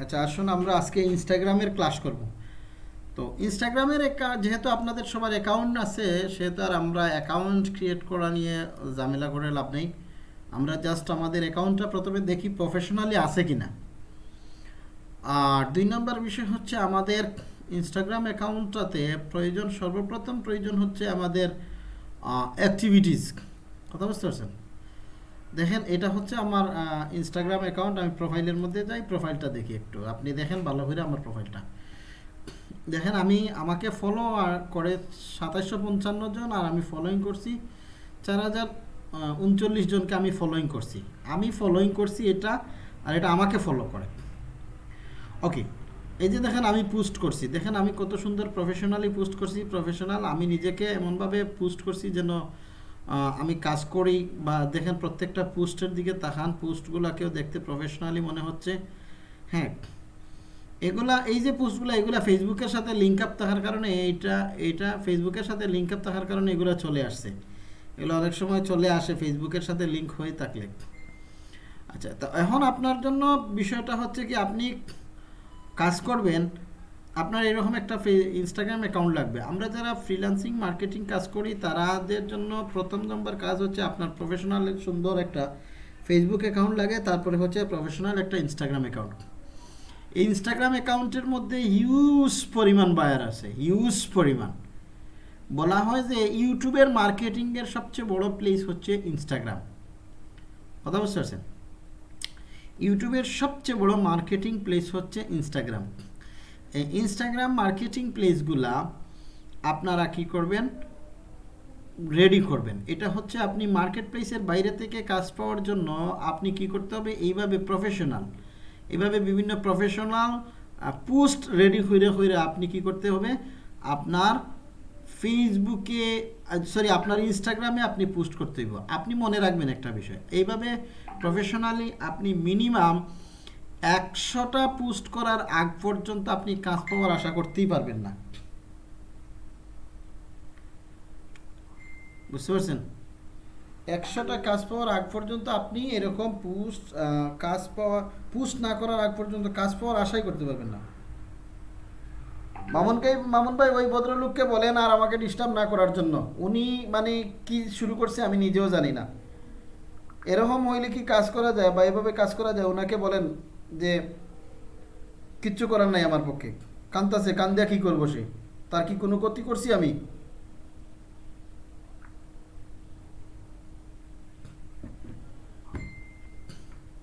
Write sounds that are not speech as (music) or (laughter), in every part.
আচ্ছা আসুন আমরা আজকে ইনস্টাগ্রামের ক্লাস করব। তো ইনস্টাগ্রামের যেহেতু আপনাদের সবার অ্যাকাউন্ট আছে, সেহেতু আর আমরা অ্যাকাউন্ট ক্রিয়েট করা নিয়ে ঝামেলা করে লাভ নেই। আমরা জাস্ট আমাদের অ্যাকাউন্টটা প্রথমে দেখি প্রফেশনালি আছে কি না আর দুই নম্বর বিষয় হচ্ছে আমাদের ইনস্টাগ্রাম অ্যাকাউন্টটাতে প্রয়োজন, সর্বপ্রথম প্রয়োজন হচ্ছে আমাদের অ্যাক্টিভিটিস কথা বুঝতে পারছেন? দেখেন, এটা হচ্ছে আমার ইনস্টাগ্রাম অ্যাকাউন্ট আমি প্রোফাইলের মধ্যে যাই প্রোফাইলটা দেখি একটু। আপনি দেখেন, ভালো করে আমার প্রোফাইলটা দেখেন, আমি, আমাকে ফলো আর করে সাতাশশো পঞ্চান্ন জন, আর আমি ফলোইং করছি চার হাজার উনচল্লিশ জনকে আমি ফলোইং করছি। আমি ফলোইং করছি এটা, আর এটা আমাকে ফলো করে। ওকে এই যে দেখেন, আমি পোস্ট করছি। দেখেন, আমি কত সুন্দর প্রফেশনালি পোস্ট করছি। প্রফেশনাল আমি নিজেকে এমনভাবে পোস্ট করছি যেন আমি কাজ করি বা দেখেন প্রত্যেকটা পোস্টের দিকে তাকান, পোস্টগুলোকেও দেখতে প্রফেশনালি মনে হচ্ছে। হ্যাঁ এগুলা, এই যে পোস্টগুলো, এগুলা ফেসবুকের সাথে লিঙ্ক আপ থাকার কারণে এইটা এইটা ফেসবুকের সাথে লিঙ্ক আপ থাকার কারণে এগুলো চলে আসছে। এগুলো অনেক সময় চলে আসে ফেসবুকের সাথে লিঙ্ক হয়ে থাকলে। আচ্ছা তো এখন আপনার জন্য বিষয়টা হচ্ছে কি, আপনি কাজ করবেন আপনার এরকম একটা ইনস্টাগ্রাম অ্যাকাউন্ট লাগবে। আমরা যারা ফ্রিল্যান্সিং মার্কেটিং কাজ করি, তারাদের জন্য প্রথম নম্বর কাজ হচ্ছে আপনার প্রফেশনাল সুন্দর একটা ফেসবুক অ্যাকাউন্ট লাগে, তারপরে হচ্ছে প্রফেশনাল একটা ইনস্টাগ্রাম অ্যাকাউন্ট এই ইনস্টাগ্রাম অ্যাকাউন্টের মধ্যে হিউজ পরিমাণ বায়ার আছে হিউজ পরিমাণ। বলা হয় যে ইউটিউবের মার্কেটিংয়ের সবচেয়ে বড় প্লেস হচ্ছে ইনস্টাগ্রাম কথা বুঝতে পারছেন? ইউটিউবের সবচেয়ে বড় মার্কেটিং প্লেস হচ্ছে ইনস্টাগ্রাম এই ইনস্টাগ্রাম মার্কেটিং প্লেসগুলা আপনারা কি করবেন? রেডি করবেন। এটা হচ্ছে আপনি মার্কেট প্লেসের বাইরে থেকে কাজ পাওয়ার জন্য আপনি কি করতে হবে? এইভাবে প্রফেশনাল এভাবে বিভিন্ন প্রফেশনাল পোস্ট রেডি হইরে হইরে আপনি কি করতে হবে? আপনার ফেসবুকে সরি আপনার ইনস্টাগ্রামে আপনি পোস্ট করতে হইব। আপনি মনে রাখবেন একটা বিষয়। এইভাবে প্রফেশনালি আপনি মিনিমাম একশোটা পোস্ট করার আগ পর্যন্ত আপনি কাজ পাওয়ার আশা করতেই পারবেন না। বুঝতে পারছেন? একশোটা কাজ পাওয়ার আগ পর্যন্ত আপনি এরকম পোস্ট কাজ পাওয়া, পোস্ট না করার আগ পর্যন্ত কাজ পাওয়ার আশাই করতে পারবেন না। মামুনকে মামুন ভাই ওই ভদ্রলোককে বলেন আর আমাকে ডিস্টার্ব না করার জন্য। উনি মানে কি শুরু করছে আমি নিজেও জানি না। এরকম হইলে কি কাজ করা যায় বা এভাবে কাজ করা যায়? ওনাকে বলেন যে কিচ্ছু করার নাই আমার পক্ষে। কান্তাছে কান দিয়া কি করব সে? তার কি কোনো ক্ষতি করছি আমি?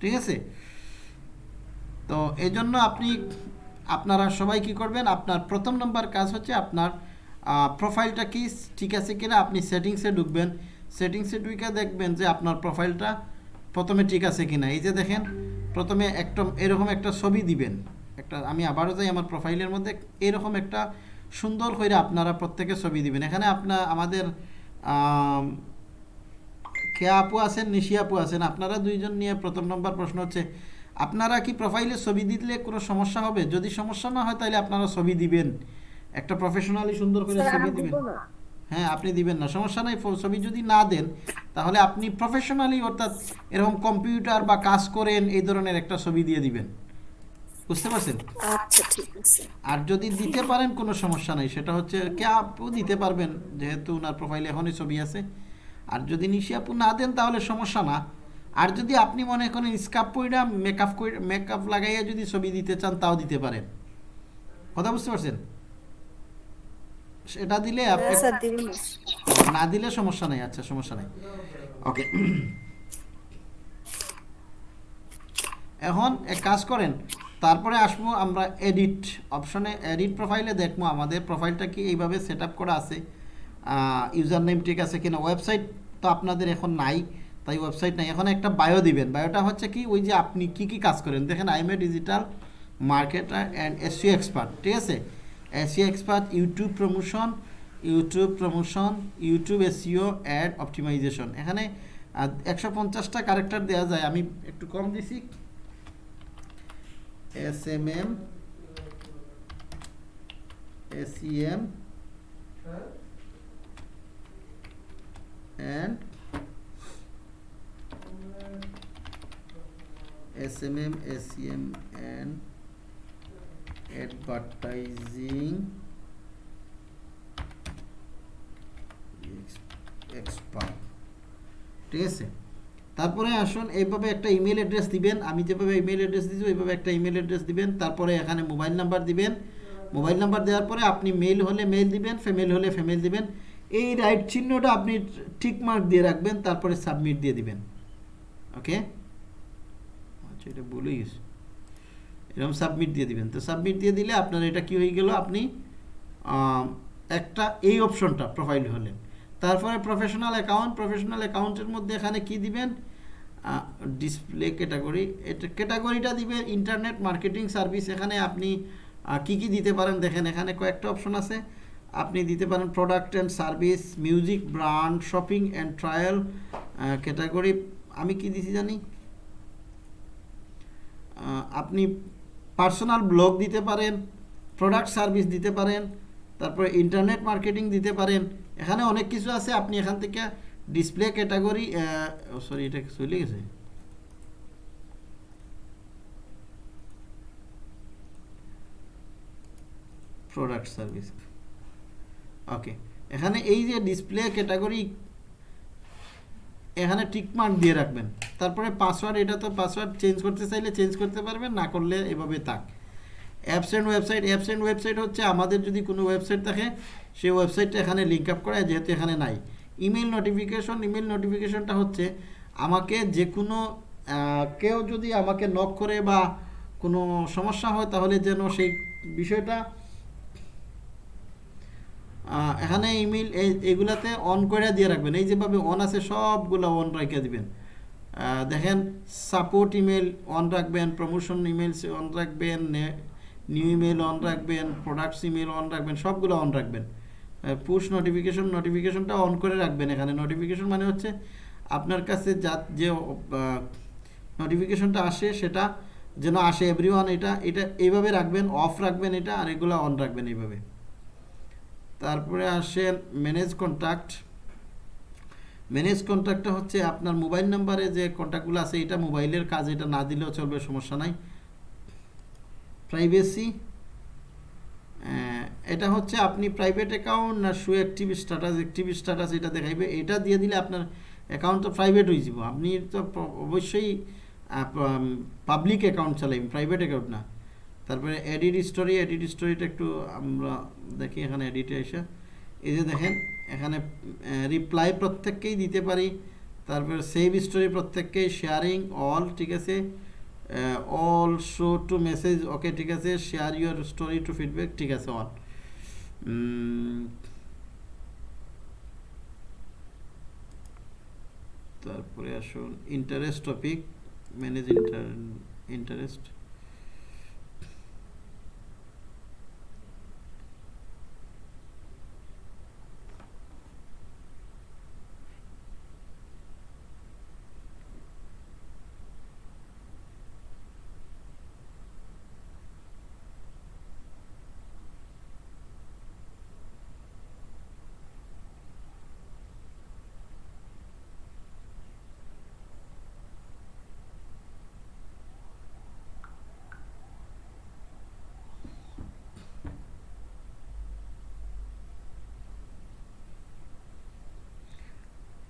ঠিক আছে? তো এই জন্য আপনি, আপনারা সবাই কি করবেন? আপনার প্রথম নম্বর কাজ হচ্ছে আপনার প্রোফাইলটা কি ঠিক আছে কিনা আপনি সেটিংসে ঢুকবেন। সেটিংসে ঢুকে দেখবেন যে আপনার প্রোফাইলটা প্রথমে ঠিক আছে কিনা। এই যে দেখেন প্রথমে একটা এরকম একটা ছবি দিবেন। একটা আমি আবারও যাই আমার প্রোফাইলের মধ্যে এরকম একটা সুন্দর করে আপনারা প্রত্যেকে ছবি দিবেন। এখানে আপনার আমাদের আম, খেয়া আপু আছেন নিশি আপু আছেন আপনারা দুইজন নিয়ে প্রথম নম্বর প্রশ্ন হচ্ছে আপনারা কি প্রোফাইলে ছবি দিলে কোনো সমস্যা হবে? যদি সমস্যা না হয় তাহলে আপনারা ছবি দিবেন। একটা প্রফেশনালি সুন্দর করে ছবি দিবেন। হ্যাঁ আপনি দিবেন না। সমস্যা নাই ছবি যদি না দেন তাহলে আপনি প্রফেশনালি অর্থাৎ এরকম কম্পিউটার বা কাজ করেন এই ধরনের একটা ছবি দিয়ে দিবেন। বুঝতে পারছেন? আচ্ছা আর যদি দিতে পারেন কোনো সমস্যা নাই। সেটা হচ্ছে কে আপু দিতে পারবেন যেহেতু ওনার প্রোফাইলে এখনই ছবি আছে। আর যদি নিশি আপু না দেন তাহলে সমস্যা না। আর যদি আপনি মনে করেন স্কাপ কইরা মেকআপ মেকআপ লাগাইয়া যদি ছবি দিতে চান তাও দিতে পারেন। কথা বুঝতে পারছেন? সেটা দিলে আপনি হ্যাঁ, না। দিলে সমস্যা নাই আচ্ছা সমস্যা নাই। ওকে এখন এক কাজ করেন তারপরে আসব আমরা এডিট অপশনে এডিট প্রোফাইলে দেখব আমাদের প্রোফাইলটা কি এইভাবে সেট আপ করা আছে। ইউজার নেম ঠিক আছে কিনা ওয়েবসাইট তো আপনাদের এখন নাই তাই ওয়েবসাইট নাই। এখন একটা বায়ো দিবেন। বায়োটা হচ্ছে কি ওই যে আপনি কি কি কাজ করেন। দেখেন I am a digital marketer and SEO expert ঠিক আছে? SEO expert YouTube promotion YouTube promotion YouTube SEO ad optimization. এখানে একশো পঞ্চাশটা ক্যারেক্টার দেওয়া যায়। আমি একটু কম দিছি। S M M SCM S M SMM, SCM and advertising expert ঠিক আছে? তারপরে আসুন, এইভাবে একটা ইমেল অ্যাড্রেস দিবেন। আমি যেভাবে ইমেল অ্যাড্রেস দিয়েছি ওইভাবে একটা ইমেল অ্যাড্রেস দিবেন। তারপরে এখানে মোবাইল নাম্বার দিবেন। মোবাইল নাম্বার দেওয়ার পরে আপনি মেল হলে মেল দিবেন ফিমেল হলে ফিমেল দিবেন। এই রাইট চিহ্নটা আপনি ঠিক মার্ক দিয়ে রাখবেন, তারপরে সাবমিট দিয়ে দিবেন। ওকে আচ্ছা এটা বলেই গেছে। এরকম সাবমিট দিয়ে দিবেন। তো সাবমিট দিয়ে দিলে আপনার এটা কি হয়ে গেল? আপনি একটা এই অপশনটা প্রোফাইল হলেন। তারপরে প্রফেশনাল অ্যাকাউন্ট প্রফেশনাল অ্যাকাউন্টের মধ্যে এখানে কি দিবেন? ডিসপ্লে ক্যাটাগরি এটা ক্যাটাগরিটা দিবেন ইন্টারনেট মার্কেটিং সার্ভিস এখানে আপনি কি কি দিতে পারেন? দেখেন এখানে কয়েকটা অপশন আছে। আপনি দিতে পারেন product and service music brand shopping and trial category আমি কি দিছি জানি? আপনি পার্সোনাল ব্লগ দিতে পারেন প্রোডাক্ট সার্ভিস দিতে পারেন, তারপরে ইন্টারনেট মার্কেটিং দিতে পারেন। এখানে অনেক কিছু আছে, আপনি এখান থেকে ডিসপ্লে ক্যাটাগরি সরি এটা চলে গেছে? প্রোডাক্ট সার্ভিস ওকে এখানে এই যে ডিসপ্লে ক্যাটাগরি এখানে টিকমার্ক দিয়ে রাখবেন। তারপরে পাসওয়ার্ড এটা তো পাসওয়ার্ড চেঞ্জ করতে চাইলে চেঞ্জ করতে পারবেন, না করলে এভাবে থাক। Apps and website apps and website হচ্ছে আমাদের যদি কোনো ওয়েবসাইট থাকে, সেই ওয়েবসাইটটা এখানে লিঙ্ক আপ করা যেহেতু এখানে নাই। ইমেল নোটিফিকেশন ইমেল নোটিফিকেশনটা হচ্ছে আমাকে যে কোনো কেউ যদি আমাকে নক করে বা কোনো সমস্যা হয়, তাহলে যেন সেই বিষয়টা এখানে ইমেল এগুলাতে অন করে দিয়ে রাখবেন। এই যেভাবে অন আছে, সবগুলো অন রেখে দিবেন। দেখেন সাপোর্ট ইমেল অন রাখবেন প্রমোশন ইমেল অন রাখবেন নিউ ইমেল অন রাখবেন প্রোডাক্টস ইমেল অন রাখবেন, সবগুলো অন রাখবেন। পুশ নোটিফিকেশন নোটিফিকেশনটা অন করে রাখবেন এখানে। নোটিফিকেশন মানে হচ্ছে, আপনার কাছে যা, যে নোটিফিকেশনটা আসে, সেটা যেন আসে এভরি এটা এটা এইভাবে রাখবেন অফ রাখবেন এটা, আর এগুলো অন রাখবেন এইভাবে। তারপরে আসেন ম্যানেজ কন্ট্যাক্ট ম্যানেজ কন্ট্যাক্টটা হচ্ছে আপনার মোবাইল নাম্বারে যে কন্ট্যাক্টগুলো আছে, এটা মোবাইলের কাজ, এটা না দিলেও চলবে, সমস্যা নাই। প্রাইভেসি এটা হচ্ছে আপনি প্রাইভেট অ্যাকাউন্ট না show active status active status এটা দেখাইবে। এটা দিয়ে দিলে আপনার অ্যাকাউন্ট তো প্রাইভেট হয়ে যাব। আপনি তো অবশ্যই পাবলিক অ্যাকাউন্ট চালাইবেন প্রাইভেট অ্যাকাউন্ট না। তারপরে এডিট স্টোরি এডিট স্টোরিটা একটু আমরা দেখি এখানে এডিটে এসে। এই যে দেখেন, এখানে রিপ্লাই প্রত্যেককেই দিতে পারি। তারপরে সেভ স্টোরি প্রত্যেককেই শেয়ারিং অল ঠিক আছে? All show to message okay ঠিক আছে? Share your story to feedback ঠিক আছে অন তারপরে আসুন ইন্টারেস্ট টপিক ম্যানেজ ইন্টারেস্ট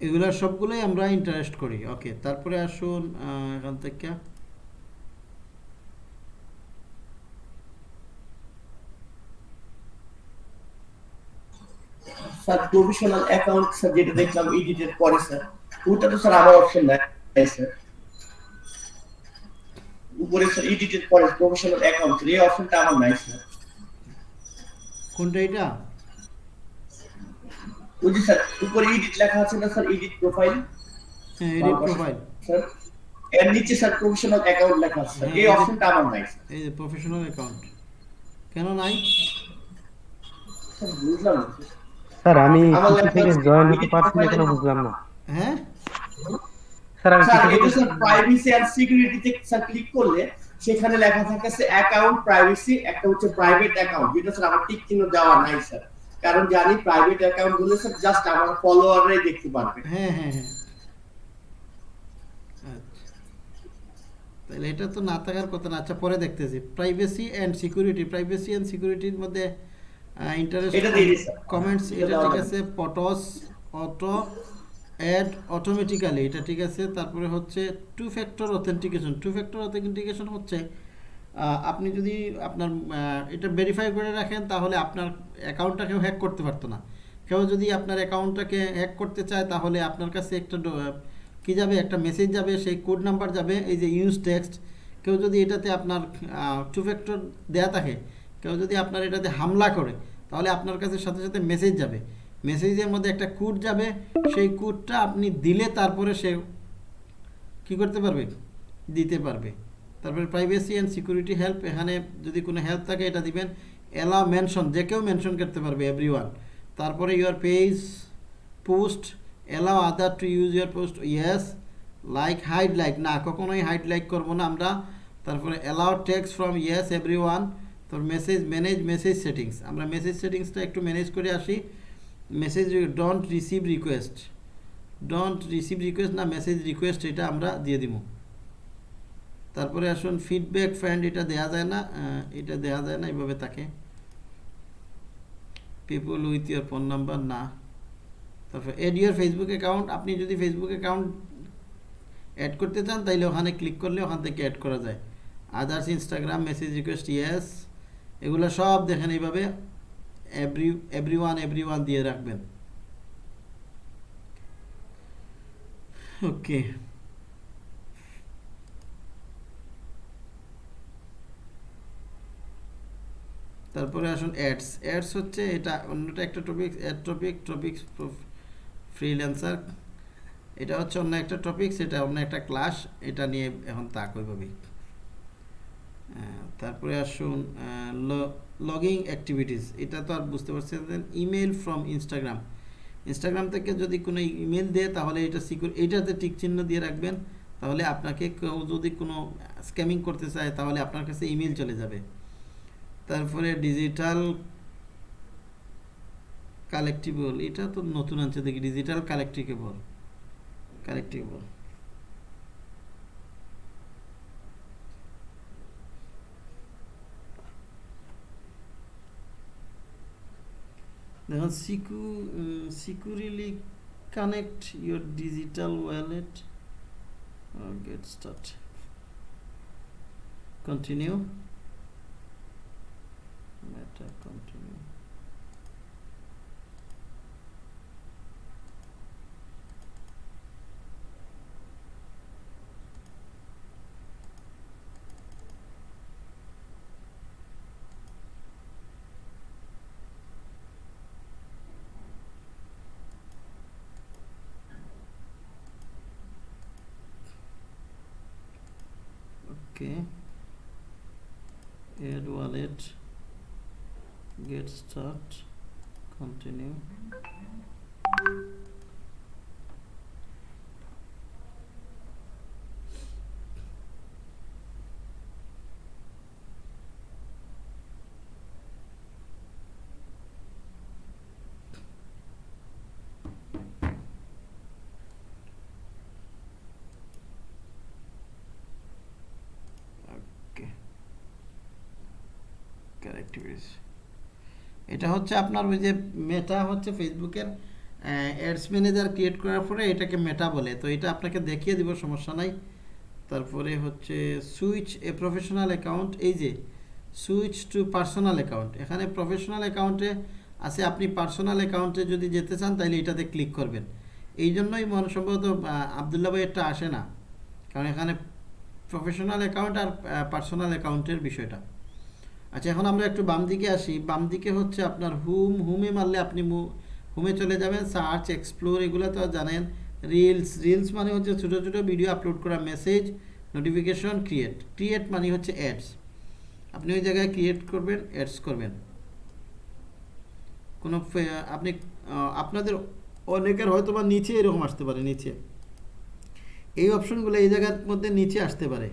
এগুলা সবগুলোই আমরা ইন্টারেস্ট করি। ওকে তারপরে আসুন এখান থেকে। স্যার প্রফেশনাল অ্যাকাউন্ট স্যার যেটা দেখলাম এডিটের পরে স্যার ওটা তো স্যার আমার অপশন নাই স্যার উপরে স্যার এডিটের পরে প্রফেশনাল অ্যাকাউন্ট এই অপশনটা আমার নাই স্যার কোনটা এটা? ওই যে স্যার উপরে এডিট লেখা আছে না স্যার এডিট প্রোফাইল হ্যাঁ এডিট প্রোফাইল স্যার এর নিচে স্যার প্রফেশনাল অ্যাকাউন্ট লেখা আছে এই হ্যাঁ, অপশনটা আমার নাই স্যার। এই যে প্রফেশনাল অ্যাকাউন্ট কেন নাই? স্যার বুঝলাম স্যার। আমি থেকে জয়েন হতে পারছি না কেন বুঝলাম না। হ্যাঁ? স্যার আমি স্যার এটা স্যার প্রাইভেসি এন্ড সিকিউরিটিতে স্যার ক্লিক করলে সেখানে লেখা থাকে স্যার অ্যাকাউন্ট প্রাইভেসি একটা হচ্ছে প্রাইভেট অ্যাকাউন্ট যেটা স্যার আমার টিক চিহ্ন দেওয়া নাই স্যার। কারণ জানি প্রাইভেট অ্যাকাউন্টগুলো স্যার জাস্ট আমার ফলোয়াররাই দেখতে পারবে। হ্যাঁ হ্যাঁ হ্যাঁ। আচ্ছা। তাহলে এটা তো না থাকার কথা না। আচ্ছা পরে দেখতেছি। Privacy and security privacy and সিকিউরিটির মধ্যে ইন্টারেস্ট কমেন্টস এটা ঠিক আছে। পটস অটো অ্যাড অটোমেটিক্যালি এটা ঠিক আছে। তারপরে হচ্ছে two factor authentication two factor authentication হচ্ছে আপনি যদি আপনার এটা ভেরিফাই করে রাখেন, তাহলে আপনার অ্যাকাউন্টটা কেউ হ্যাক করতে পারতো না। কেউ যদি আপনার অ্যাকাউন্টটাকে হ্যাক করতে চায়, তাহলে আপনার কাছে একটা কি যাবে? একটা মেসেজ যাবে, সেই কোড নাম্বার যাবে, এই যে ইউজ টেক্সট কেউ যদি এটাতে আপনার টু ফ্যাক্টর দেয়া থাকে, কেউ যদি আপনার এটাতে হামলা করে, তাহলে আপনার কাছে সাথে সাথে মেসেজ যাবে। মেসেজের মধ্যে একটা কোড যাবে, সেই কোডটা আপনি দিলে তারপরে সে কি করতে পারবে? দিতে পারবে। তারপরে প্রাইভেসি অ্যান্ড সিকিউরিটি হেল্প এখানে যদি কোনো হেল্প থাকে, এটা দিবেন। এলাও মেনশন যে কেউ মেনশন করতে পারবে এভরি তারপরে your page post allow other to use your post yes like hide like না, কখনোই হাইড লাইক করব না আমরা। তারপরে allow tags from yes everyone তোর মেসেজ ম্যানেজ মেসেজ সেটিংস আমরা মেসেজ সেটিংসটা একটু ম্যানেজ করে আসি। Message don't receive request don't receive request না মেসেজ রিকোয়েস্ট এটা আমরা দিয়ে দিব। তারপরে আসুন ফিডব্যাক ফ্রেন্ড এটা দেয়া যায় না এটা দেয়া যায় না এইভাবে তাকে people with your phone number না। তারপর এড ইউর ফেসবুক অ্যাকাউন্ট আপনি যদি ফেসবুক অ্যাকাউন্ট অ্যাড করতে চান, তাইলে ওখানে ক্লিক করলে ওখান থেকে অ্যাড করা যায়। Others Instagram message request yes এগুলো সব দেখেন এইভাবে every everyone everyone দিয়ে রাখবেন। ওকে তারপরে আসুন অ্যাডস অ্যাডস হচ্ছে এটা অন্যটা একটা topic add topic topics freelancer এটা হচ্ছে অন্য একটা টপিক সেটা অন্য একটা ক্লাস এটা নিয়ে এখন তাক ওইভাবেই আহ, তারপরে আসুন লগিং অ্যাক্টিভিটিস এটা তো আর বুঝতে পারছেন ইমেল ফ্রম ইনস্টাগ্রাম ইনস্টাগ্রাম থেকে যদি কোনো ইমেল দেয় তাহলে এটা সিকিউর এইটাতে টিক চিহ্ন দিয়ে রাখবেন। তাহলে আপনাকে কেউ যদি কোনো স্ক্যামিং করতে চায় তাহলে আপনার কাছে ইমেল চলে যাবে। তারপরে ডিজিটাল কালেক্টিবল এটা তো নতুন আনছে, দেখি ডিজিটাল কালেক্টিকেবল কালেক্টিবল দেখুন, সিকু securely connect your digital wallet get start continue meta continue okay. Add wallet get start. Continue. Characteristics এটা হচ্ছে আপনার ওই যে মেটা হচ্ছে ফেসবুকের অ্যাডস ম্যানেজার ক্রিয়েট করার পরে এটাকে মেটা বলে। তো এটা আপনাকে দেখিয়ে দিব, সমস্যা নাই। তারপরে হচ্ছে সুইচ এ প্রফেশনাল অ্যাকাউন্ট এই যে সুইচ টু পার্সোনাল অ্যাকাউন্ট এখানে প্রফেশনাল অ্যাকাউন্টে আছে, আপনি পার্সোনাল অ্যাকাউন্টে যদি যেতে চান তাহলে এটাতে ক্লিক করবেন। এই জন্যই মনে সম্ভবত আবদুল্লা ভাই এটা আসে না। কারণ এখানে প্রফেশনাল অ্যাকাউন্ট আর পার্সোনাল অ্যাকাউন্টের বিষয়টা। আচ্ছা এখন আমরা একটু বাম দিকে আসি। বাম দিকে হচ্ছে আপনার হুম, হুমে মারলে আপনি হুমে চলে যাবেন। সার্চ এক্সপ্লোর এগুলো তো জানেন। রিলস রিলস মানে হচ্ছে ছোটো ছোটো ভিডিও আপলোড করা মেসেজ নোটিফিকেশন ক্রিয়েট ক্রিয়েট মানে হচ্ছে অ্যাডস আপনি ওই জায়গায় ক্রিয়েট করবেন অ্যাডস করবেন। কোনো আপনি আপনাদের অনেকের হয়তো বা নিচে এরকম আসতে পারে, নিচে। এই অপশনগুলো এই জায়গার মধ্যে নিচে আসতে পারে।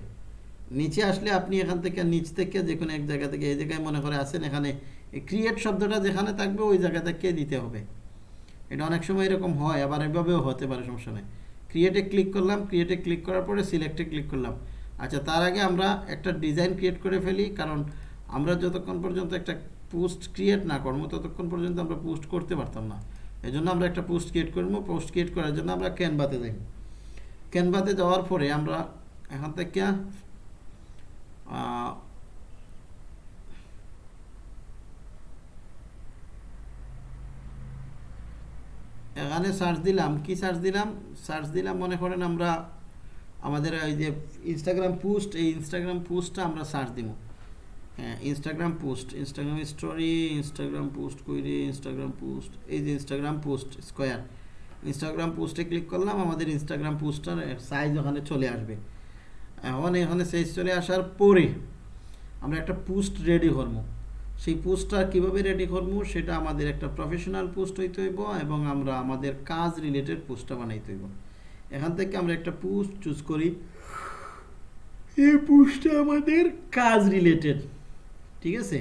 নিচে আসলে আপনি এখান থেকে, নিচ থেকে যে কোনো এক জায়গা থেকে, এই জায়গায় মনে করে আসেন এখানে ক্রিয়েট শব্দটা যেখানে থাকবে, ওই জায়গা থেকে দিতে হবে? এটা অনেক সময় এরকম হয়, আবার এভাবেও হতে পারে, সমস্যা নেই। ক্রিয়েটে ক্লিক করলাম ক্রিয়েটে ক্লিক করার পরে সিলেক্টে ক্লিক করলাম। আচ্ছা তার আগে আমরা একটা ডিজাইন ক্রিয়েট করে ফেলি, কারণ আমরা যতক্ষণ পর্যন্ত একটা পোস্ট ক্রিয়েট না করব, ততক্ষণ পর্যন্ত আমরা পোস্ট করতে পারতাম না। এই জন্য আমরা একটা পোস্ট ক্রিয়েট করব পোস্ট ক্রিয়েট করার জন্য আমরা ক্যানভাতে যাই। ক্যানভাতে যাওয়ার পরে আমরা এখান থেকে এখানে সার্চ দিলাম। কি সার্চ দিলাম? সার্চ দিলাম, মনে করেন আমরা আমাদের ওই যে ইনস্টাগ্রাম পোস্ট এই ইনস্টাগ্রাম পোস্টটা আমরা সার্চ দিব। হ্যাঁ Instagram post Instagram story Instagram post কইরে ইনস্টাগ্রাম পোস্ট এই যে ইনস্টাগ্রাম পোস্ট স্কোয়ার ইনস্টাগ্রাম পোস্টে ক্লিক করলাম, আমাদের ইনস্টাগ্রাম পোস্টটার সাইজ ওখানে চলে আসবে। এখন এখানে সাইজ চলে আসার পরে আমরা একটা পোস্ট রেডি করব। সেই পোস্টটা কীভাবে রেডি করব সেটা আমাদের একটা প্রফেশনাল পোস্ট হইতে হইব এবং আমরা আমাদের কাজ রিলেটেড পোস্টটা বানাইতে হইব। এখান থেকে আমরা একটা পোস্ট চুজ করি। এই পোস্টটা আমাদের কাজ রিলেটেড ঠিক আছে?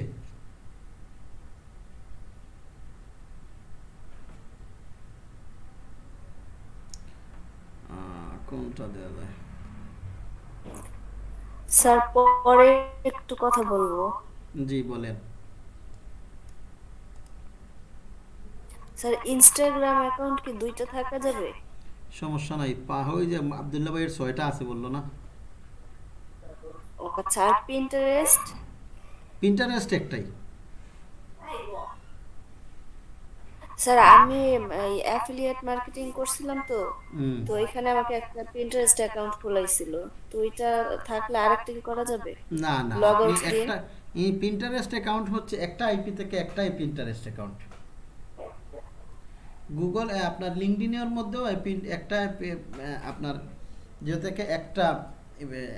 কোনটা দেওয়া যায়? স্যার পরে একটু কথা বলব। জি বলেন। স্যার ইনস্টাগ্রাম অ্যাকাউন্ট কি দুইটা থাকা যাবে? সমস্যা নাই। পা হই যে আব্দুল্লাহ ভাইয়ের ছয়টা আছে বলল না? ও আচ্ছা আর পিন্টারেস্ট পিন্টারেস্ট একটাই। স্যার আমি অ্যাফিলিয়েট মার্কেটিং করছিলাম তো। তো এখানে আমাকে একটা পিন্টারেস্ট অ্যাকাউন্ট খোলাইছিল। তো ওইটা থাকলে আরেকটা কি করা যাবে? না না আপনি out দিয়ে? একটা এই পিন্টারেস্ট অ্যাকাউন্ট হচ্ছে একটা আইপি থেকে একটাই পিন্টারেস্ট অ্যাকাউন্ট গুগল আপনার লিঙ্কডিনের মধ্যেও একটা আপনার যে থেকে একটা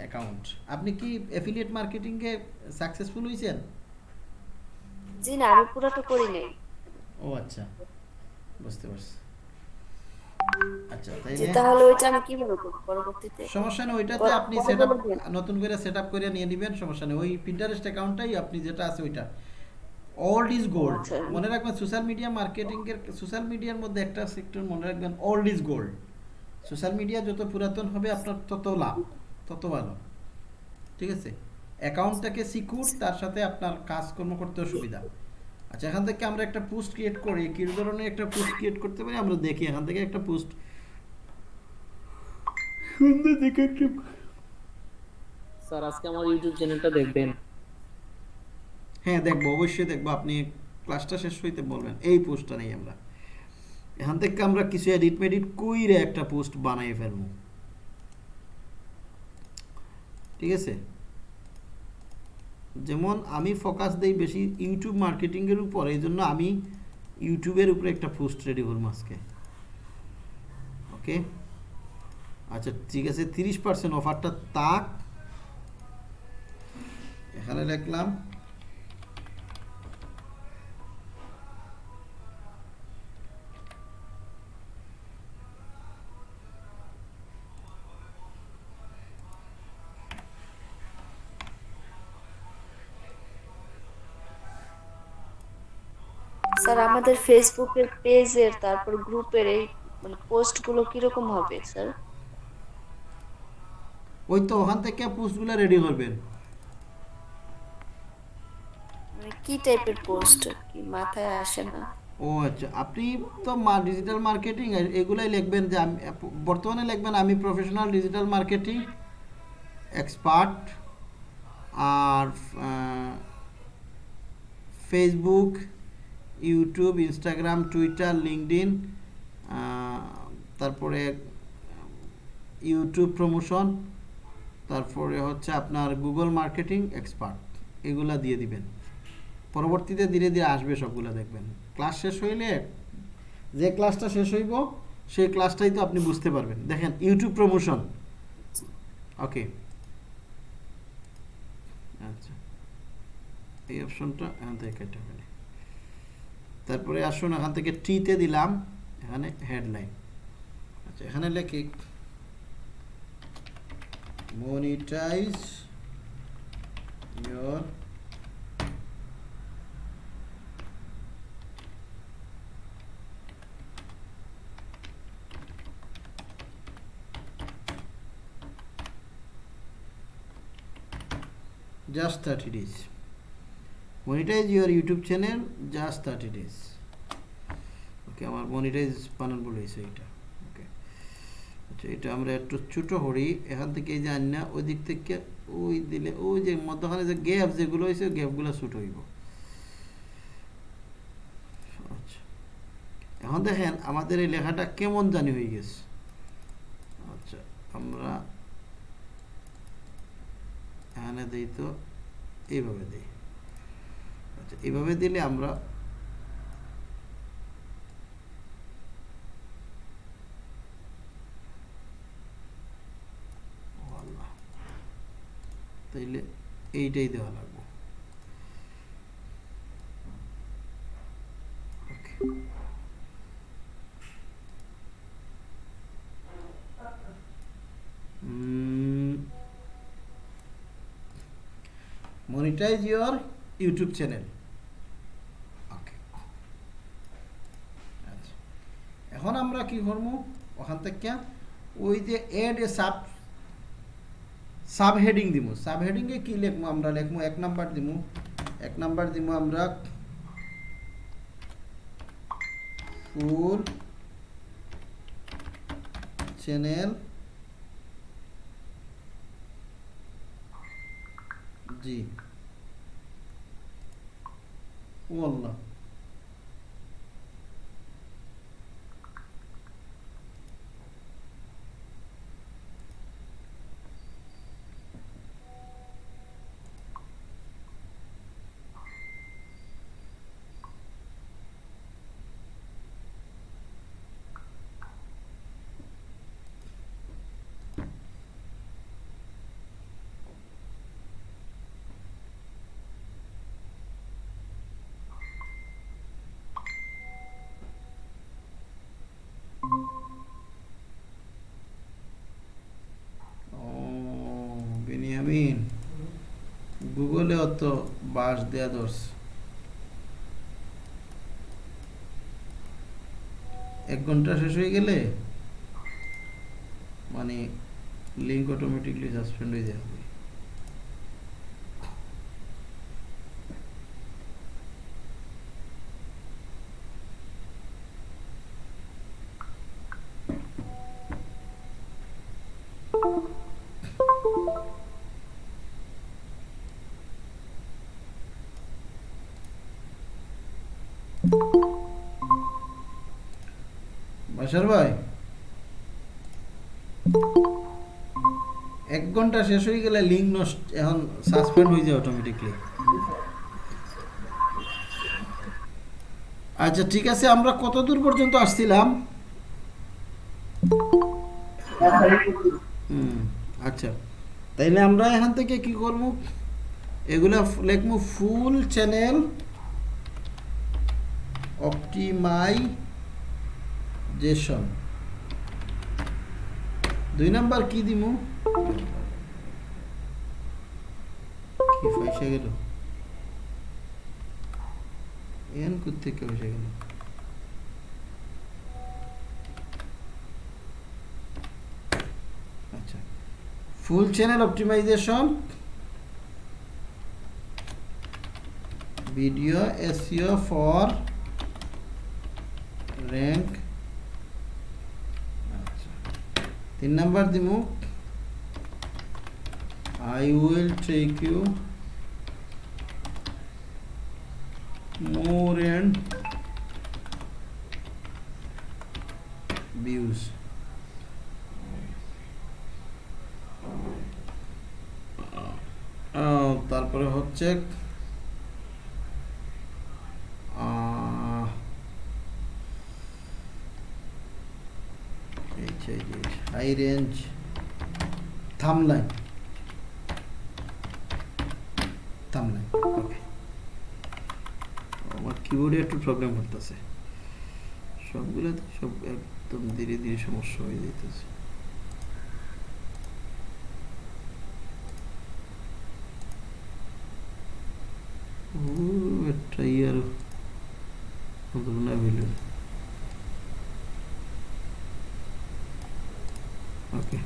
অ্যাকাউন্ট আপনি কি অ্যাফিলিয়েট মার্কেটিংয়ে সাকসেসফুল হয়েছেন জি না আমি পুরোটা করি নাই। ও আচ্ছা। বুঝতে পারছি। আচ্ছা তাই তাহলে ওইটা আমি কীভাবে করব পরবর্তীতে? সমস্যা নেই ওইটাতে আপনি পরে সেট বলবেন। নতুন করে সেট আপ করে নিয়ে নেবেন সমস্যা নেই। ওই পিন্টারেস্ট অ্যাকাউন্টটাই আপনি যেটা আছে ওইটা। ওল্ড ইজ গোল্ড আচ্ছা। মনে রাখবেন সোশ্যাল মিডিয়া মার্কেটিং এর সোশ্যাল মিডিয়ার মধ্যে একটা সেক্টর মনে রাখবেন old is gold social media যত পুরাতন হবে আপনার তত লাভ তত ভালো। ঠিক আছে? অ্যাকাউন্টটাকে সিকিউর তার সাথে আপনার কাজকর্ম করতেও সুবিধা। আচ্ছা এখান থেকে আমরা একটা পোস্ট ক্রিয়েট করি। কি ধরনের একটা পোস্ট ক্রিয়েট করতে পারি? আমরা দেখি এখান থেকে একটা পোস্ট সুন্দর দেখে একটা স্যার আজকে আমার ইউটিউব চ্যানেলটা দেখবেন। হ্যাঁ দেখব অবশ্যই দেখব। আপনি ক্লাসটা শেষ হইতে বলবেন। এই পোস্টটা নেই আমরা। এখান থেকে আমরা কিছু এডিট মেডিট কইরে একটা পোস্ট বানাই ফেলব। ঠিক আছে? যেমন আমি ফোকাস দেই বেশি ইউটিউব মার্কেটিংয়ের উপর, এই জন্য আমি ইউটিউবের উপরে একটা পোস্ট রেডি করব আজকে। ওকে আচ্ছা ঠিক আছে, তিরিশ পার্সেন্ট অফারটা তাক। এখানে লিখলাম স্যার আমাদের ফেসবুকের পেজের তারপর গ্রুপের এই মানে পোস্টগুলো কীরকম হবে স্যার? ওই তো ওখান থেকে পোস্টগুলো রেডি করবেন। মানে কি টাইপের পোস্ট কি মাথায় আসে না। ও আচ্ছা আপনি তো ডিজিটাল মার্কেটিং এগুলাই লিখবেন যে আমি বর্তমানে লিখবেন আমি প্রফেশনাল ডিজিটাল মার্কেটিং এক্সপার্ট আর Facebook YouTube, Instagram, Twitter LinkedIn তারপরে ইউটিউব প্রমোশন, তারপরে হচ্ছে আপনার গুগল মার্কেটিং এক্সপার্ট, এগুলা দিয়ে দিবেন। পরবর্তীতে ধীরে ধীরে আসবে সবগুলো দেখবেন। ক্লাস শেষ হইলে, যে ক্লাসটা শেষ হইব, সেই ক্লাসটাই তো আপনি বুঝতে পারবেন। দেখেন, ইউটিউব প্রমোশন। ওকে। আচ্ছা। এই অপশনটা ফেলে। তারপরে আসুন, এখান থেকে টিতে দিলাম, এখানে হেডলাইন আচ্ছা এখানে লেখি monetize your just thirty days monetize your YouTube channel just thirty days okay আমার মনিটাইজ বানান বলে হয়েছে এটা ওকে আচ্ছা এটা আমরা একটু ছোটো করি, এখান থেকে এই যে আন্না ওই দিক থেকে ওই দিলে, ওই যে মধ্যখানে যে গ্যাপ যেগুলো হয়েছে গ্যাপগুলো ছোট হইব। আচ্ছা। এখন দেখেন, আমাদের এই লেখাটা কেমন জানি হয়ে গেছে। আচ্ছা আমরা এখানে দিই তো, এইভাবে দিই। এইভাবে দিলে আমরা তাইলে এইটাই দেওয়া লাগবে। Monetize your YouTube channel okay আচ্ছা এখন আমরা কি করব? ওখান থেকে ওই যে add a sub sub heading দিব। সাব হেডিংয়ে কি লিখব আমরা? লিখব এক নাম্বার দিব। এক নাম্বার দিব আমরা ফুল চ্যানেল জি ও আল্লাহ ও বেনিয়ামিন গুগলে অত বাস দেয়া দোষ এক ঘণ্টা শেষ হয়ে গেলে মানে লিঙ্ক অটোমেটিকলি সাসপেন্ড হয়ে যাবে। বাসার ভাই? এক ঘণ্টা শেষ হয়ে গেলে লিঙ্ক নষ্ট, এখন সাসপেন্ড হয়ে যায় অটোমেটিকলি আচ্ছা ঠিক আছে, আমরা কত দূর পর্যন্ত আসছিলাম? আচ্ছা। তাইলে আমরা এখান থেকে কি করব? এগুলা লিখব ফুল চ্যানেল অপটিমাইজেশন দুই নাম্বার কি দিমু? কি পয়সা গেল? এন থেকে পয়সা গেল? আচ্ছা। Full channel optimization video SEO for rank আচ্ছা তিন নাম্বার দিমু I will take you more and views. আহ, তারপরে হচ্ছে হাই রেঞ্জ থামলাইন থামলাইন ওকে আমার কিবোর্ডে একটু প্রবলেম করতেছে। সবগুলোতে সব একদম ধীরে ধীরে সমস্যা হয়ে যেতেছে একটা ইয়ার না villain okay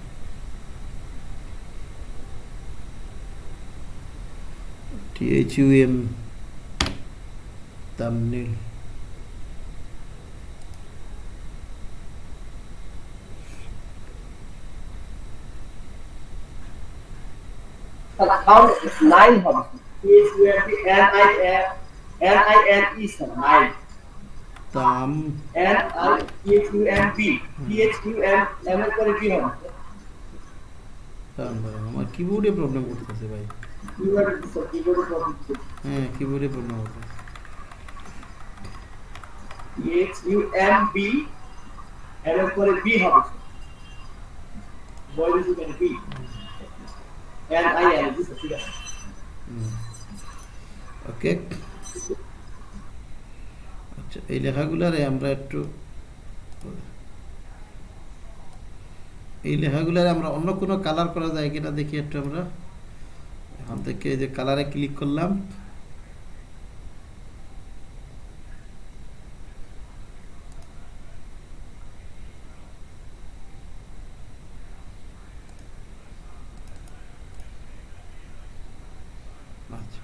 THUM thumbnail. Sound nine হবে H U N P N I N N I N E আমার কিবোর্ডে প্রবলেম করতেছে ভাই। হ্যাঁ কিবোর্ডে প্রবলেম করতেছে। এইচ ইউ এন বি এর পরে বি হবে। Boy U N B N I N ঠিক আছে ওকে। আচ্ছা এই লেখাগুলারে আমরা একটু এই লেখাগুলারে আমরা অন্য কোনো কালার করা যায় কিনা দেখি একটু আমরা। এখান থেকে যে কালারে ক্লিক করলাম। আচ্ছা।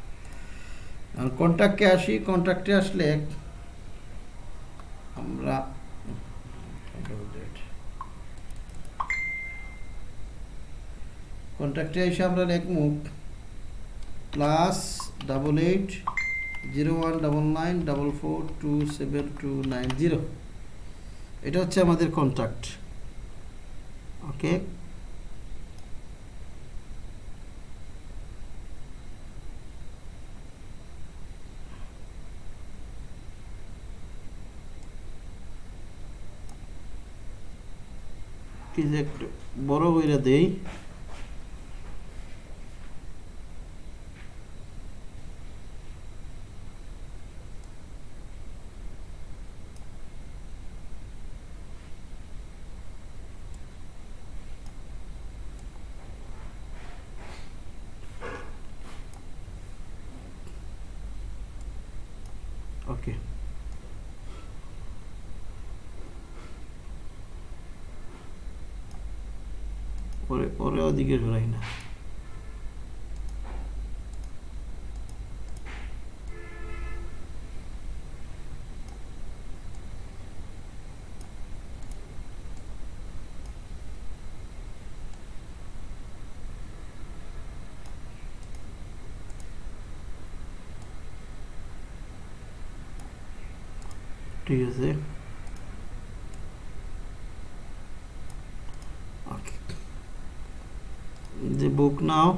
আর কন্ট্যাক্টে আসি কন্ট্যাক্টে আসলে আমরা কন্ট্যাক্টে এসে আমরা লিখব plus double eight zero one double nine double four two seven two nine zero এটা হচ্ছে আমাদের কন্ট্যাক্ট ওকে বড় কইরা দেই ওকে পরে পরে ওদিকে সরাই না ঠিক আছে ওকে the book now.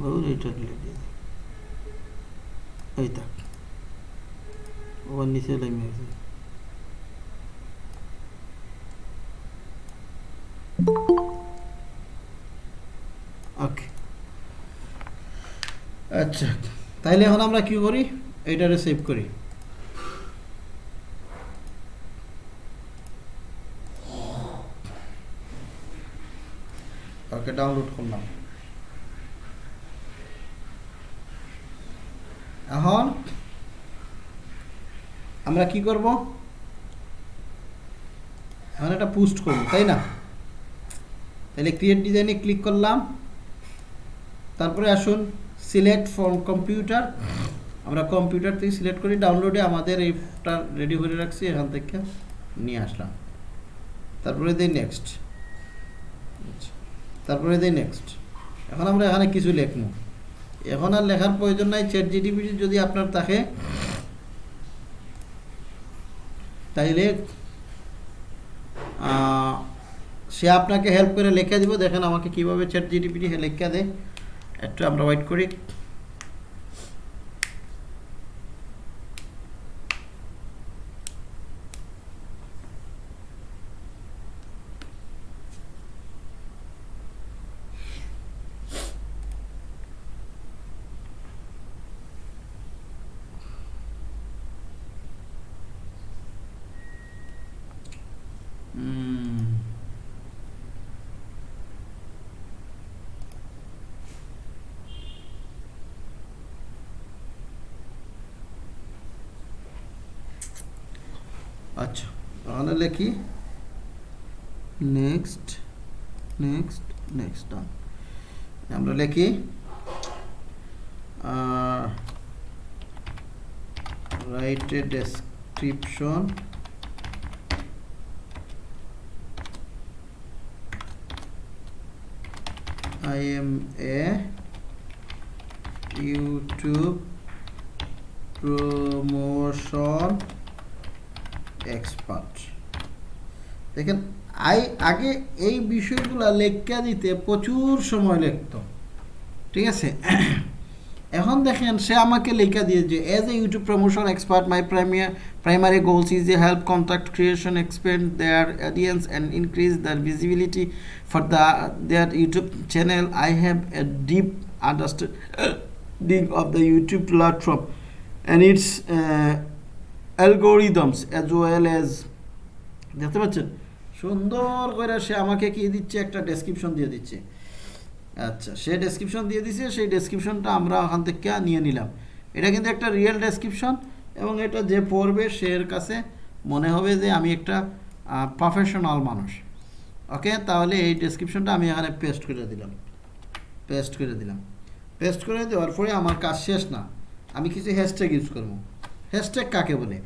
বহু রিটার্ন লেগে এই থাক ওর নিচে লেগে আছে ওকে আচ্ছা তাইলে এখন আমরা কি করি? এইটারে সেভ করি। ওকে ডাউনলোড করলাম। এখন আমরা কি করব? এখন একটা পোস্ট করব, তাই না? তাহলে ক্রিয়েট ডিজাইনে ক্লিক করলাম। তারপরে আসুন। সিলেক্ট ফ্রম কম্পিউটার আমরা কম্পিউটার থেকে সিলেক্ট করি ডাউনলোডে আমাদের এইটা রেডি করে রাখছি, এখান থেকে নিয়ে আসলাম। তারপরে দিই নেক্সট তারপরে দিই নেক্সট এখন আমরা এখানে কিছু লিখব। এখন আর লেখার প্রয়োজন নাই। চ্যাট জিটিপি যদি আপনার থাকে, তাইলে সে আপনাকে হেল্প করে লিখে দিব। দেখেন আমাকে কীভাবে চ্যাট জিটিপিটি লেখা দেয়। একটু আমরা ওয়েট করি হুম আচ্ছা লিখি নেক্সট নেক্সট নেক্সট আমরা লিখি write a description I am a YouTube promotion expert. দেখেন, আই, আগে এই বিষয়গুলো লেখা দিতে প্রচুর সময় লিখত ঠিক আছে? (clears throat) এখন দেখেন, সে আমাকে লেখা দিয়ে যে as a YouTube promotion expert my primary primary goals is a help contact creation expend their audience and increase their visibility for the their YouTube channel I have a deep understanding of the YouTube platform and its algorithms as well as দেখতে পাচ্ছেন? সুন্দর করে সে আমাকে কি দিচ্ছে? একটা description দিয়ে দিচ্ছে। আচ্ছা সে ডেসক্রিপশন দিয়ে দিছে, সেই ডেসক্রিপশনটা আমরা ওখান থেকে নিয়ে নিলাম। এটা কিন্তু একটা রিয়েল ডেসক্রিপশন এবং এটা যে পড়বে, সে এর কাছে মনে হবে যে আমি একটা প্রফেশনাল মানুষ। ওকে তাহলে এই ডেসক্রিপশনটা আমি এখানে পেস্ট করে দিলাম। পেস্ট করে দিলাম। পেস্ট করে দেওয়ার পরে আমার কাজ শেষ না। আমি কিছু হ্যাশট্যাগ ইউজ করব। হ্যাশট্যাগ কাকে বলে?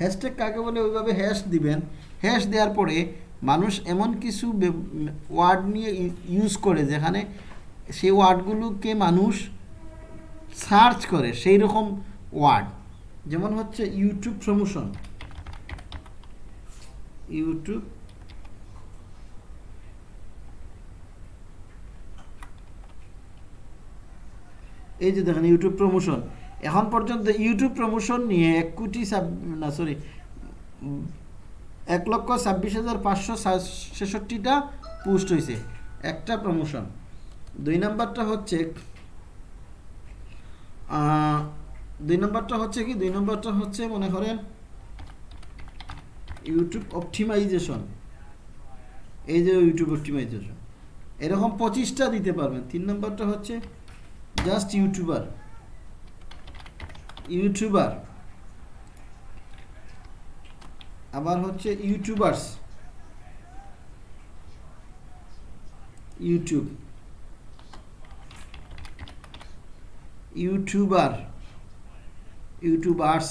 হ্যাশট্যাগ কাকে বলে? ওইভাবে হ্যাশ দিবেন। হ্যাশ দেওয়ার পরে মানুষ এমন কিছু ওয়ার্ড নিয়ে ইউজ করে যেখানে সেই ওয়ার্ডগুলোকে মানুষ সার্চ করে সেই রকম ওয়ার্ড যেমন হচ্ছে ইউটিউব প্রমোশন ইউটিউব এই যে দেখেন ইউটিউব প্রমোশন এখন পর্যন্ত ইউটিউব প্রমোশন নিয়ে এক কোটি ছাব- না সরি এক লক্ষ ছাব্বিশ হাজার পাঁচশো ছেষট্টিটা পোস্ট হয়েছে। একটা প্রমোশন দুই নাম্বারটা হচ্ছে দুই নম্বরটা হচ্ছে কি? দুই নম্বরটা হচ্ছে মনে করেন ইউটিউব অপটিমাইজেশন এই যে ইউটিউব অপটিমাইজেশন এরকম পঁচিশটা দিতে পারবেন। তিন নম্বরটা হচ্ছে জাস্ট ইউটিউবার ইউটিউবার আবার হচ্ছে YouTubers. YouTube. YouTuber. YouTubers.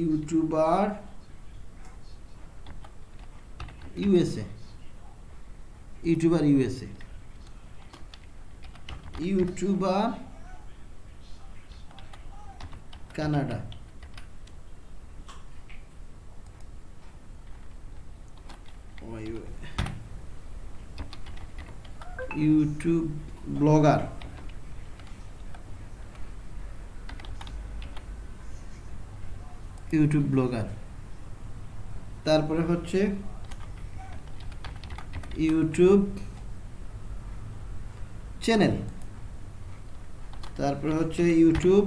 YouTuber. USA. YouTuber USA. YouTuber Canada. YouTube blogger. YouTube blogger. তারপরে হচ্ছে ইউটিউব চ্যানেল। তারপরে হচ্ছে YouTube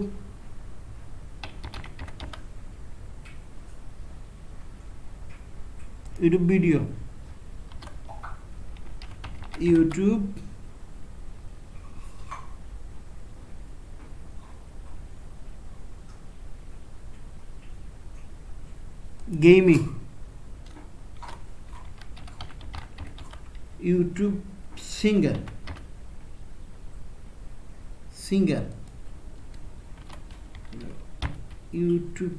YouTube video YouTube gaming YouTube singer singer YouTube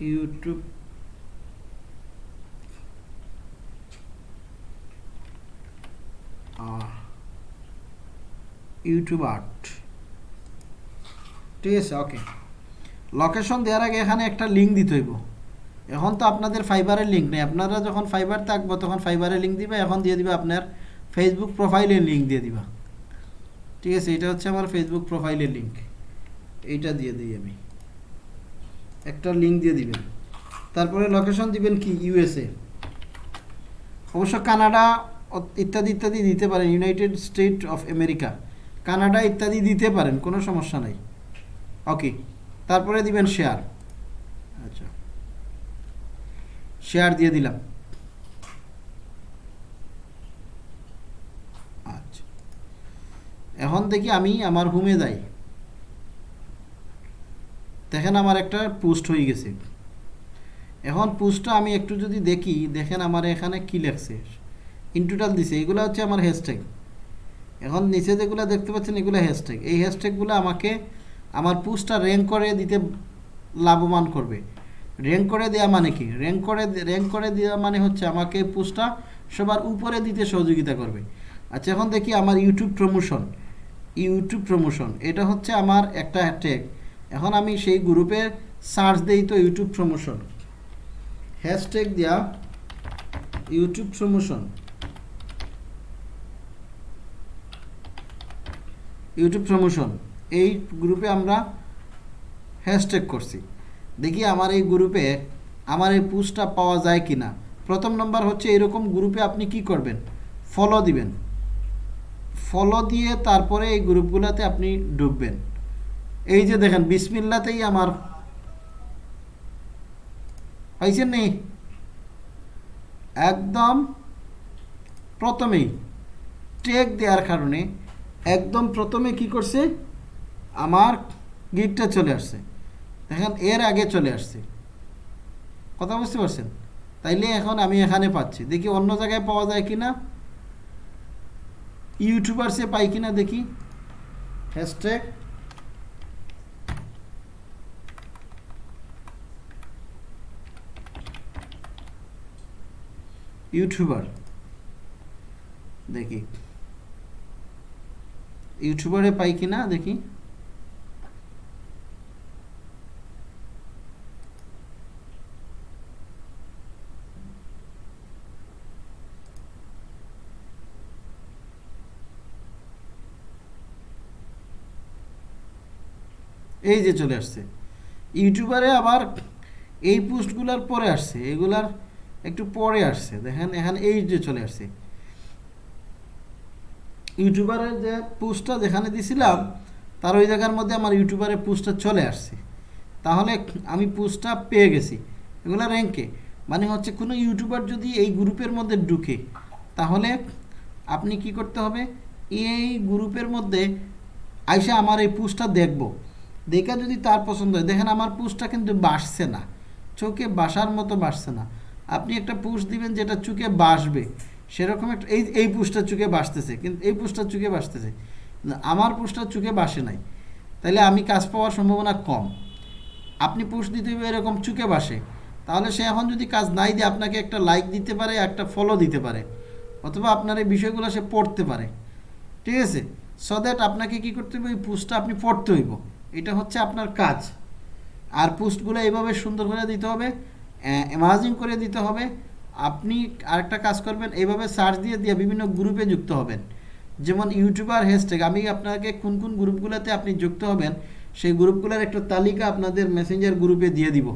YouTube. YouTube art. ঠিক আছে ওকে location দেওয়ার আগে এখানে একটা লিঙ্ক দিতে হইব। এখন তো আপনাদের ফাইবারের লিঙ্ক নেই। আপনারা যখন ফাইবার থাকব, তখন ফাইবারের লিঙ্ক দিবে, এখন দিয়ে দিবা আপনার ফেসবুক প্রোফাইলের লিঙ্ক দিয়ে দিবা। ঠিক আছে, এটা হচ্ছে আমার ফেসবুক প্রোফাইলের লিঙ্ক এইটা দিয়ে দিই আমি। একটা লিঙ্ক দিয়ে দিবেন। তারপরে লোকেশন দিবেন কি? ইউএসএ অবশ্য কানাডা ইত্যাদি ইত্যাদি দিতে পারেন। United State of America Canada ইত্যাদি দিতে পারেন, কোনো সমস্যা নাই। ওকে তারপরে দিবেন শেয়ার আচ্ছা। শেয়ার দিয়ে দিলাম। আচ্ছা। এখন দেখি আমি আমার হোমে যাই। দেখেন আমার একটা পোস্ট হয়ে গেছে। এখন পোস্টটা আমি একটু যদি দেখি, দেখেন আমার এখানে কি লেখছে? ইন টোটাল দিছে, এগুলো হচ্ছে আমার হ্যাশট্যাগ এখন নিচে যেগুলো দেখতে পাচ্ছেন, এগুলো হ্যাশট্যাগ এই হ্যাশট্যাগুলো আমাকে আমার পোস্টটা র্যাঙ্ক করে দিতে লাভবান করবে। র্যাঙ্ক করে দেওয়া মানে কি? র্যাঙ্ক করে র্যাঙ্ক করে দেওয়া মানে হচ্ছে আমাকে পোস্টটা সবার উপরে দিতে সহযোগিতা করবে। আচ্ছা এখন দেখি আমার ইউটিউব প্রমোশন ইউটিউব প্রমোশন এটা হচ্ছে আমার একটা ট্যাগ এখন আমি সেই গ্রুপে সার্চ দেই তো ইউটিউব প্রমোশন হ্যাশট্যাগ দেওয়া ইউটিউব প্রমোশন ইউটিউব প্রমোশন এই গ্রুপে আমরা হ্যাশট্যাগ করছি। দেখি আমার এই গ্রুপে আমার এই পোস্টটা পাওয়া যায় কি না প্রথম নম্বর হচ্ছে এরকম গ্রুপে আপনি কি করবেন? ফলো দিবেন। ফলো দিয়ে তারপরে এই গ্রুপগুলোতে আপনি ঢুকবেন। এই যে দেখেন, বিসমিল্লাতেই আমার। পাইছেন নেই একদম প্রথমেই টেক দেওয়ার কারণে একদম প্রথমে কি করছে? আমার গিকটা চলে আসছে। দেখেন, এর আগে চলে আসছে। কথা বুঝতে পারছেন? তাইলে এখন আমি এখানে পাচ্ছি। দেখি অন্য জায়গায় পাওয়া যায় কিনা। ইউটিউবার্সে পাই কিনা দেখি। Hashtag YouTuber. দেখি। ইউটিউবারে পাই কিনা দেখি। এই যে চলে আসছে। ইউটিউবারে আবার এই পোস্টগুলার পরে আসছে। এগুলার একটু পরে আসছে। দেখেন, এখানে এই যে চলে আসছে। ইউটিউবারের যে পোস্টটা যেখানে দিছিলাম, তার ওই জায়গার মধ্যে আমার ইউটিউবারের পোস্টটা চলে আসছে। তাহলে আমি পোস্টটা পেয়ে গেছি। এগুলো র্যাঙ্কে। মানে হচ্ছে কোনো ইউটিউবার যদি এই গ্রুপের মধ্যে ঢুকে, তাহলে আপনি কি করতে হবে? এই গ্রুপের মধ্যে আইসা আমার এই পোস্টটা দেখব। দেখে যদি তার পছন্দ হয়। দেখেন, আমার পোস্টটা কিন্তু বাসছে না। চোখে বাসার মতো বাসছে না। আপনি একটা পোস্ট দিবেন যেটা চুকে বাসবে। সেরকম একটা এই এই পুষটা চুকে বাসতেছে। কিন্তু এই পুষটা চুকে বাসতেছে। আমার পুষটা চুকে বাসে নাই। তাহলে আমি কাজ পাওয়ার সম্ভাবনা কম। আপনি পুষ দিতে হবে এরকম চুকে বাসে। তাহলে সে এখন যদি কাজ নাই দিয়ে আপনাকে একটা লাইক দিতে পারে, একটা ফলো দিতে পারে। অথবা আপনার এই বিষয়গুলো সে পড়তে পারে। ঠিক আছে? সো দ্যাট আপনাকে কি করতে হবে? ওই পোস্টটা আপনি পড়তে হইব। এটা হচ্ছে আপনার কাজ। আর পোস্টগুলো এইভাবে সুন্দর করে দিতে হবে। অ্যামাজিং করে দিতে হবে, আপনি আরেকটা কাজ করবেন, এইভাবে সার্চ দিয়ে দিয়ে বিভিন্ন গ্রুপে যুক্ত হবেন। যেমন ইউটিউবার হ্যাশট্যাগ আমি আপনাকে কোন কোন গ্রুপগুলোতে আপনি যুক্ত হবেন, সেই গ্রুপগুলোর একটা তালিকা আপনাদের মেসেঞ্জার গ্রুপে দিয়ে দিব।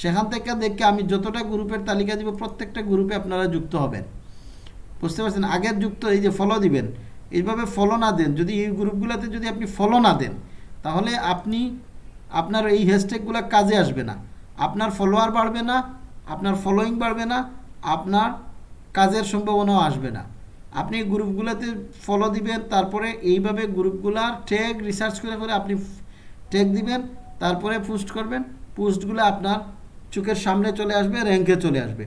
সেখান থেকে দেখে আমি যতটা গ্রুপের তালিকা দিব, প্রত্যেকটা গ্রুপে আপনারা যুক্ত হবেন। বুঝতে পারছেন? আগের যুক্ত, এই যে ফলো দিবেন। এইভাবে ফলো না দেন, যদি এই গ্রুপগুলোতে যদি আপনি ফলো না দেন, তাহলে আপনি, আপনার এই হ্যাশট্যাগুলো কাজে আসবে না। আপনার ফলোয়ার বাড়বে না, আপনার ফলোয়িং বাড়বে না, আপনার কাজের সম্ভাবনাও আসবে না। আপনি গ্রুপগুলোতে ফলো দিবেন, তারপরে এইভাবে গ্রুপগুলার ট্যাগ রিসার্চ করে করে আপনি ট্যাগ দিবেন, তারপরে পোস্ট করবেন পোস্টগুলো আপনার চোখের সামনে চলে আসবে র্যাঙ্কে চলে আসবে।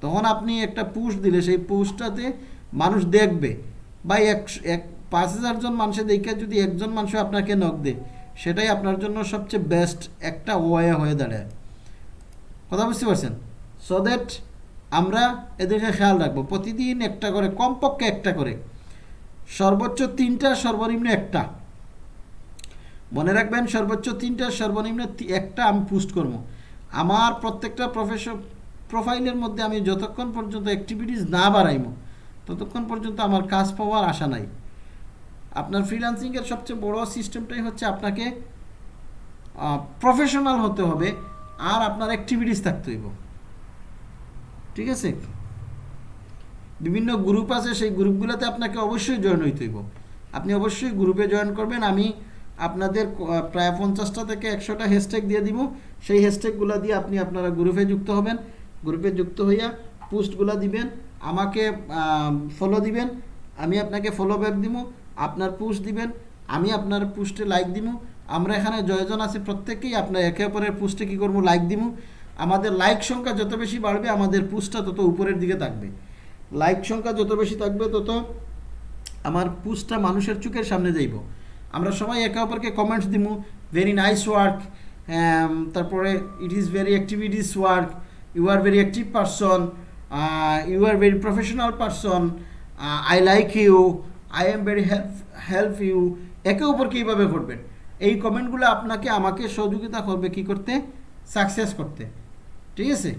তখন আপনি একটা পোস্ট দিলে, সেই পোস্টটাতে মানুষ দেখবে। বা এক এক, পাঁচ হাজার জন মানুষের দেখে যদি একজন মানুষ আপনাকে নক দেয়, সেটাই আপনার জন্য সবচেয়ে বেস্ট একটা ওয়ে হয়ে দাঁড়ায়। কথা বুঝতে পারছেন? সো দ্যাট আমরা এদেরকে খেয়াল রাখব। প্রতিদিন একটা করে, কমপক্ষে একটা করে। সর্বোচ্চ তিনটা, সর্বনিম্ন একটা। মনে রাখবেন, সর্বোচ্চ তিনটা, সর্বনিম্ন একটা আমি পোস্ট করব। আমার প্রত্যেকটা প্রফেশন প্রোফাইলের মধ্যে আমি যতক্ষণ পর্যন্ত অ্যাক্টিভিটিস না বাড়াইব, ততক্ষণ পর্যন্ত আমার কাজ পাওয়ার আশা নাই। আপনার ফ্রিল্যান্সিংয়ের সবচেয়ে বড় সিস্টেমটাই হচ্ছে আপনাকে প্রফেশনাল হতে হবে। আর আপনার অ্যাক্টিভিটিস থাকতে হইব। ঠিক আছে? বিভিন্ন গ্রুপ আছে, সেই গ্রুপগুলোতে আপনাকে অবশ্যই জয়েন হইতে হইব। আপনি অবশ্যই গ্রুপে জয়েন করবেন। আমি আপনাদের প্রায় পঞ্চাশটা থেকে একশোটা হ্যাশট্যাগ দিয়ে দিব। সেই হ্যাশট্যাগুলো দিয়ে আপনি আপনারা গ্রুপে যুক্ত হবেন। গ্রুপে যুক্ত হইয়া পোস্টগুলো দিবেন। আমাকে ফলো দিবেন। আমি আপনাকে ফলো ব্যাক দিব। আপনার পোস্ট দিবেন। আমি আপনার পোস্টে লাইক দিমু আমরা এখানে জয়জন আছি প্রত্যেকেই, আপনার একে অপরের পোস্টে কী করব লাইক দিমু। আমাদের লাইক সংখ্যা যত বেশি বাড়বে, আমাদের পোস্টটা তত উপরের দিকে থাকবে। লাইক সংখ্যা যত বেশি থাকবে, তত আমার পোস্টটা মানুষের চোখের সামনে যাইব। আমরা সবাই একে অপরকে কমেন্টস দিমু ভেরি নাইস ওয়ার্ক তারপরে it is very activities work you are very active person you are very professional person I like you I am very help help you একে অপরকে এইভাবে করবেন। এই কমেন্টগুলো আপনাকে, আমাকে সহযোগিতা করবে কি করতে? সাকসেস করতে। ঠিক আছে?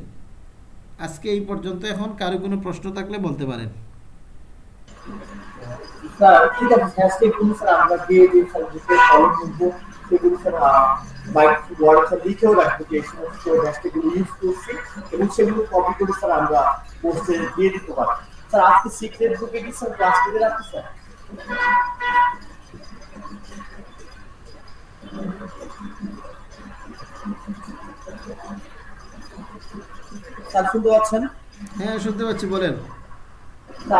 আজকে এই পর্যন্ত এখন কারও কোনো প্রশ্ন থাকলে বলতে পারেন। স্যার সেগুলো কপি স্যার আমরা আজকে সিক্রেট গ্রুপে কি স্যার ক্লাস করে রাখছি স্যার স্যার শুনতে পাচ্ছেন? হ্যাঁ শুনতে পাচ্ছি বলেন।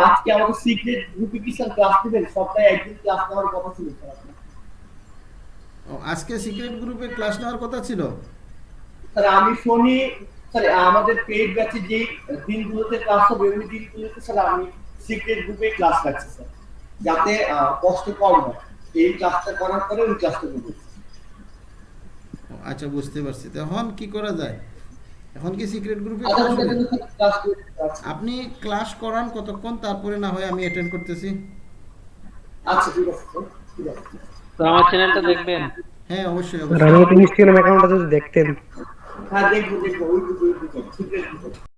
আজকে আমাদের সিক্রেট গ্রুপে কি স্যার ক্লাস নেবেন সপ্তাহে একদিন ক্লাস নেওয়ার কথা ছিল আজকে সিক্রেট গ্রুপে ক্লাস নেওয়ার কথা ছিল? স্যার আমি শনি স্যার আমাদের পেইড ব্যাচে যে দিনগুলোতে ক্লাস হবে ওই দিনগুলোতে স্যার আমি সিক্রেট গ্রুপে ক্লাস রাখছি স্যার। যাতে কষ্ট কম হয়। এই ক্লাসটা করার পরে ওই ক্লাসটা করব। আচ্ছা বুঝতে পারছি। তো এখন কি করা যায়? এখন কি সিক্রেট গ্রুপে আচ্ছা আপনি ক্লাস করান কতক্ষণ? তারপরে না হয় আমি অ্যাটেন্ড করতেছি। আচ্ছা ঠিক আছে তো আমার চ্যানেলটা দেখবেন? হ্যাঁ অবশ্যই অবশ্যই। ইনস্টাগ্রাম অ্যাকাউন্টটা যদি দেখতেন। হ্যাঁ দেখব দেখব ওই সিক্রেট গ্রুপে